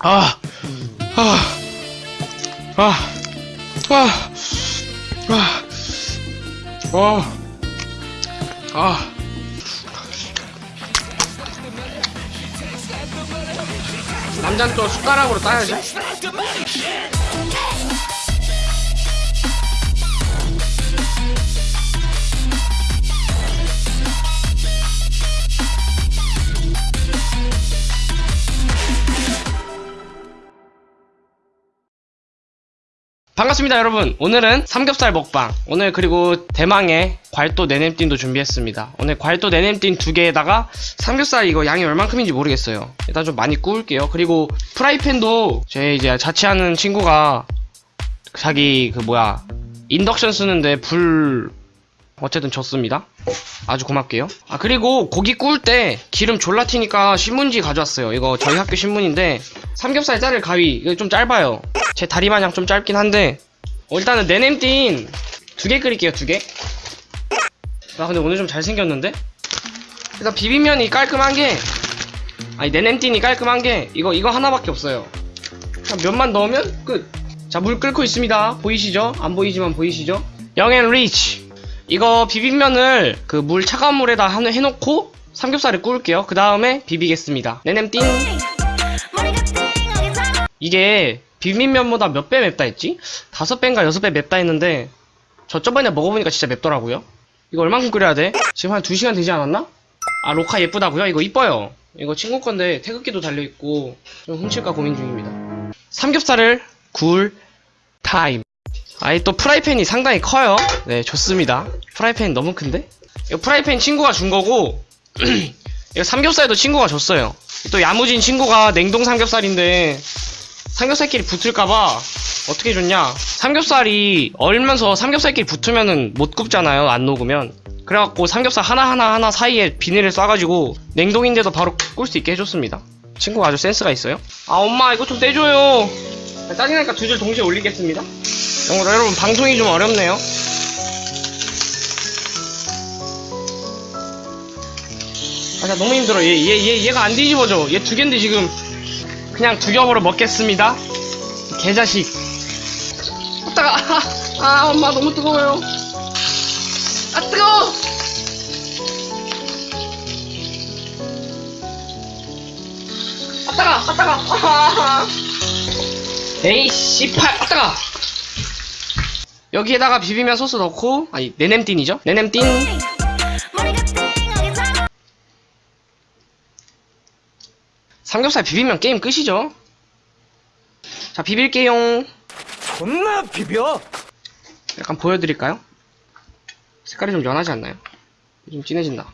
아, 아, 아, 아, 아, 어, 아. 남자는 또 숟가락으로 따야죠. 반갑습니다 여러분. 오늘은 삼겹살 먹방. 오늘 그리고 대망의 괄도 내냄띵도 준비했습니다. 오늘 괄도 내냄띵 두 개에다가 삼겹살 이거 양이 얼만큼인지 모르겠어요. 일단 좀 많이 구울게요. 그리고 프라이팬도 제 이제 자취하는 친구가 자기 그 뭐야 인덕션 쓰는데 불 어쨌든 줬습니다. 아주 고맙게요. 아 그리고 고기 구울 때 기름 졸라 튀니까 신문지 가져왔어요. 이거 저희 학교 신문인데 삼겹살 자를 가위. 이거 좀 짧아요. 제 다리 마냥 좀 짧긴 한데. 어, 일단은 내냄띵 두개 끓일게요 두개나 근데 오늘 좀 잘생겼는데? 일단 비빔면이 깔끔한 게 아니 내냄띵이 깔끔한 게 이거 이거 하나밖에 없어요. 면만 넣으면 끝 자 물 끓고 있습니다. 보이시죠? 안 보이지만 보이시죠? 영앤 리치 이거 비빔면을 그 물 차가운 물에다 한- 해놓고 삼겹살을 구울게요. 그 다음에 비비겠습니다. 내냄띵 이게 비빔면보다 몇 배 맵다 했지? 다섯 배인가 여섯 배 맵다 했는데 저 저번에 먹어보니까 진짜 맵더라고요 이거 얼만큼 끓여야 돼? 지금 한 2시간 되지 않았나? 아 ROKA 예쁘다고요? 이거 이뻐요 이거 친구 건데 태극기도 달려있고 좀 훔칠까 고민 중입니다 삼겹살을 구울 타임 아이 또 프라이팬이 상당히 커요 네 좋습니다 프라이팬 너무 큰데? 이거 프라이팬 친구가 준 거고 이거 삼겹살도 친구가 줬어요 또 야무진 친구가 냉동 삼겹살인데 삼겹살끼리 붙을까봐 어떻게 줬냐? 삼겹살이 얼면서 삼겹살끼리 붙으면은 못 굽잖아요 안 녹으면. 그래갖고 삼겹살 하나하나 하나 사이에 비닐을 쏴가지고 냉동인데도 바로 꿀 수 있게 해줬습니다. 친구가 아주 센스가 있어요. 아 엄마 이거 좀 떼줘요. 짜증나니까 두 줄 동시에 올리겠습니다. 여러분, 방송이 좀 어렵네요. 아, 나 너무 힘들어. 얘, 얘, 얘, 얘가 안 뒤집어져. 얘두 개인데 지금 그냥 두 겹으로 먹겠습니다. 개자식. 아, 따가. 아, 아, 엄마 너무 뜨거워요. 아, 뜨거워! 아, 따가, 아, 따가. 아, 에이, 씨팔, 아, 따가. 여기에다가 비비면 소스 넣고, 아니, 내냄띵이죠? 내냄띵. 삼겹살 비비면 게임 끝이죠. 자, 비빌게요. 존나 비벼! 약간 보여드릴까요? 색깔이 좀 연하지 않나요? 좀 진해진다.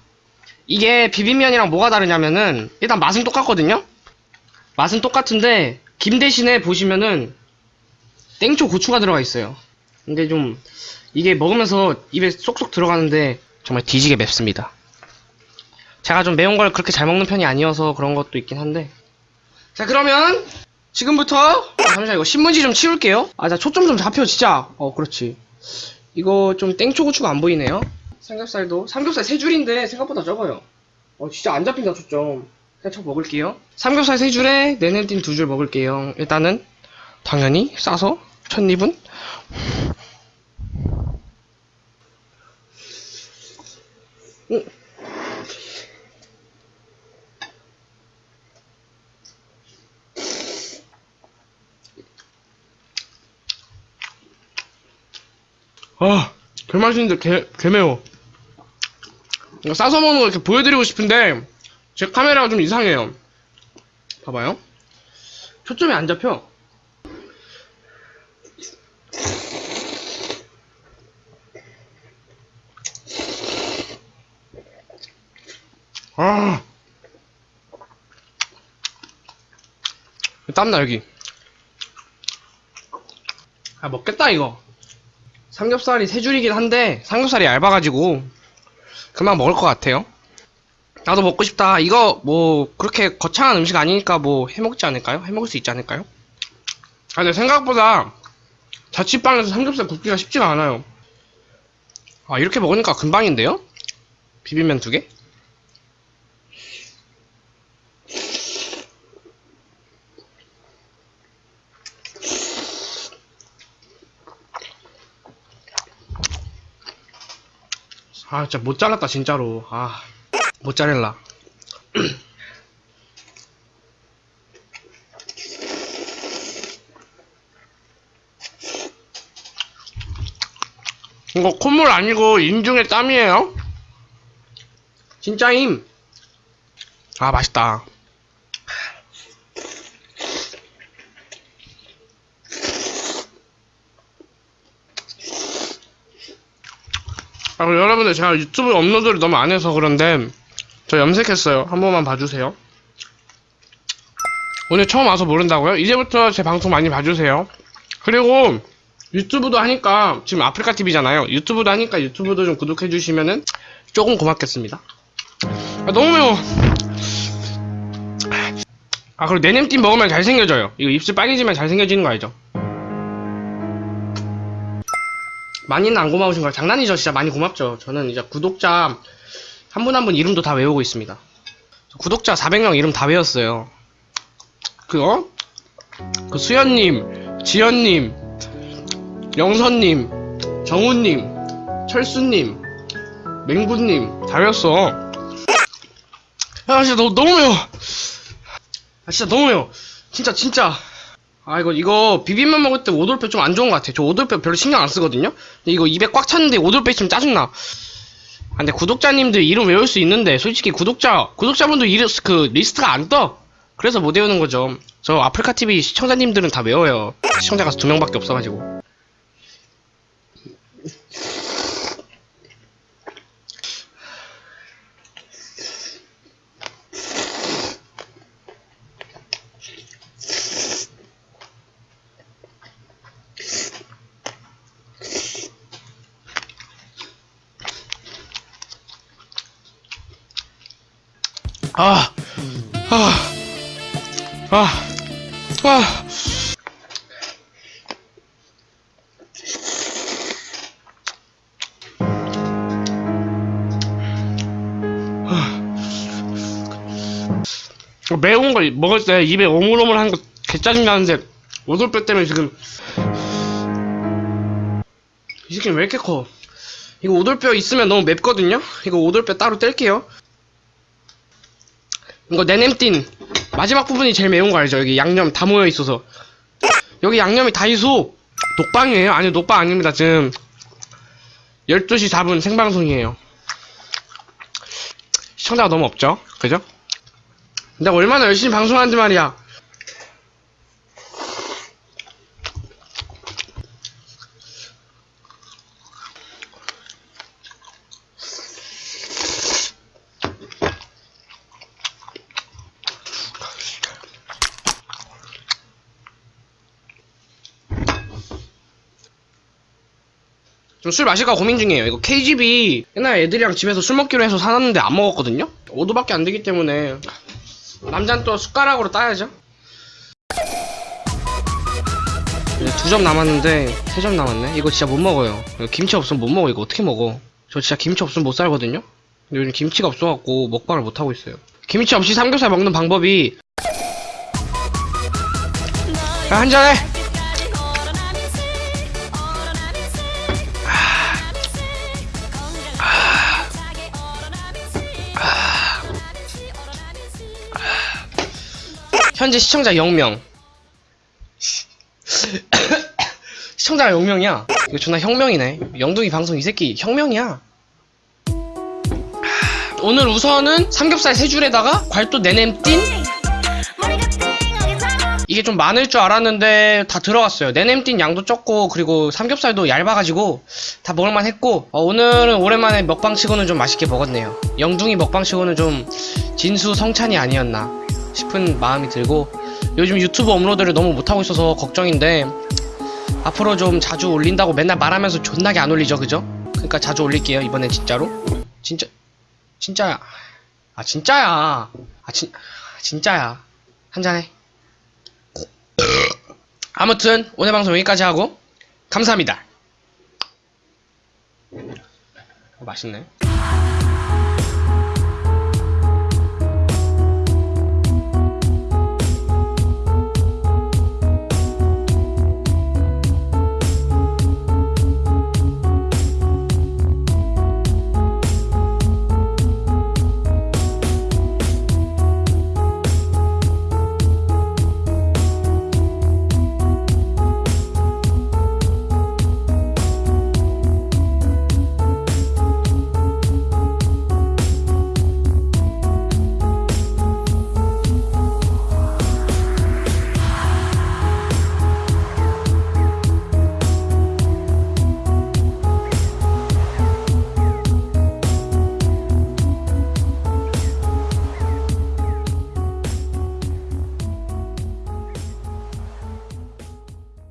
이게 비빔면이랑 뭐가 다르냐면은 일단 맛은 똑같거든요? 맛은 똑같은데 김 대신에 보시면은 땡초 고추가 들어가 있어요. 근데 좀 이게 먹으면서 입에 쏙쏙 들어가는데 정말 뒤지게 맵습니다. 제가 좀 매운 걸 그렇게 잘 먹는 편이 아니어서 그런 것도 있긴 한데. 자 그러면 지금부터 아, 잠시만 이거 신문지 좀 치울게요. 아 자 초점 좀 잡혀 진짜. 어 그렇지. 이거 좀 땡초고추가 안 보이네요. 삼겹살도 삼겹살 세 줄인데 생각보다 적어요. 어 진짜 안 잡힌다 초점. 그냥 저 먹을게요. 삼겹살 세 줄에 내냄띵 두줄 먹을게요. 일단은 당연히 싸서 첫 입은? 음. 아, 개 맛있는데 개, 개 매워. 이거 싸서 먹는 거 이렇게 보여드리고 싶은데, 제 카메라가 좀 이상해요. 봐봐요. 초점이 안 잡혀. 아. 땀나, 여기. 아, 먹겠다, 이거. 삼겹살이 세 줄이긴 한데 삼겹살이 얇아가지고 금방 먹을 것 같아요. 나도 먹고 싶다. 이거 뭐 그렇게 거창한 음식 아니니까 뭐 해먹지 않을까요? 해먹을 수 있지 않을까요? 아 근데 생각보다 자취방에서 삼겹살 굽기가 쉽지가 않아요. 아 이렇게 먹으니까 금방인데요? 비빔면 두 개? 아 진짜 못 잘랐다 진짜로. 아 모짜렐라 이거 콧물 아니고 인중의 땀이에요? 진짜임? 아 맛있다 아, 여러분들 제가 유튜브 업로드를 너무 안 해서 그런데 저 염색했어요. 한 번만 봐주세요. 오늘 처음 와서 모른다고요? 이제부터 제 방송 많이 봐주세요. 그리고 유튜브도 하니까 지금 아프리카 TV잖아요. 유튜브도 하니까 유튜브도 좀 구독해 주시면은 조금 고맙겠습니다. 아, 너무 매워. 아 그리고 내냄띠 먹으면 잘생겨져요. 이거 입술 빨개지면 잘생겨지는 거 알죠? 많이는 안 고마우신 걸 장난이죠. 진짜 많이 고맙죠. 저는 이제 구독자 한분 한분 이름도 다 외우고 있습니다. 구독자 400명 이름 다 외웠어요. 그 어? 그 수연님 지연님 영선님 정우님 철수님 맹구님 다 외웠어. 아 진짜 너, 너무 매워. 아 진짜 너무 매워. 진짜 진짜 아 이거 이거 비빔면 먹을 때 오돌뼈 좀 안 좋은 것 같아. 저 오돌뼈 별로 신경 안 쓰거든요. 근데 이거 입에 꽉 찼는데 오돌뼈 있으면 짜증나. 아, 근데 구독자님들 이름 외울 수 있는데 솔직히 구독자 구독자분들 이름 그 리스트가 안 떠. 그래서 못 외우는 거죠. 저 아프리카 TV 시청자님들은 다 외워요. 시청자가 두 명밖에 없어가지고. 아, 아, 아, 아. 아. 매운 거 먹을 때 입에 오물오물한 거 개짜증 나는데 오돌뼈 때문에 지금 이 새끼 왜 이렇게 커? 이거 오돌뼈 있으면 너무 맵거든요? 이거 오돌뼈 따로 뗄게요. 이거 내냄띤 마지막 부분이 제일 매운 거 알죠? 여기 양념 다 모여 있어서 여기 양념이 다이소 녹방이에요? 아니 녹방 아닙니다 지금 12시 4분 생방송이에요 시청자가 너무 없죠? 그죠? 내가 얼마나 열심히 방송하는지 말이야 좀 술 마실까 고민 중이에요. 이거 KGB 옛날 애들이랑 집에서 술 먹기로 해서 사놨는데 안 먹었거든요? 5도밖에 안 되기 때문에 남자는 또 숟가락으로 따야죠. 두점 남았는데 세 점 남았네. 이거 진짜 못 먹어요. 김치 없으면 못 먹어. 이거 어떻게 먹어? 저 진짜 김치 없으면 못 살거든요? 근데 요즘 김치가 없어갖고 먹방을 못 하고 있어요. 김치 없이 삼겹살 먹는 방법이 야, 한잔해! 현재 시청자 0명. 시청자가 0명이야. 이거 존나 혁명이네. 영둥이 방송 이 새끼 혁명이야. 오늘 우선은 삼겹살 세 줄에다가 괄도 내냄 띤 이게 좀 많을 줄 알았는데 다 들어갔어요. 내냄 띤 양도 적고 그리고 삼겹살도 얇아가지고 다 먹을만 했고 어, 오늘은 오랜만에 먹방치고는 좀 맛있게 먹었네요. 영둥이 먹방치고는 좀 진수 성찬이 아니었나 싶은 마음이 들고 요즘 유튜브 업로드를 너무 못하고 있어서 걱정인데 앞으로 좀 자주 올린다고 맨날 말하면서 존나게 안 올리죠 그죠? 그러니까 자주 올릴게요 이번엔 진짜로. 진짜 진짜야. 아 진짜야. 아 진, 진짜야. 한잔해. 아무튼 오늘 방송 여기까지 하고 감사합니다. 어, 맛있네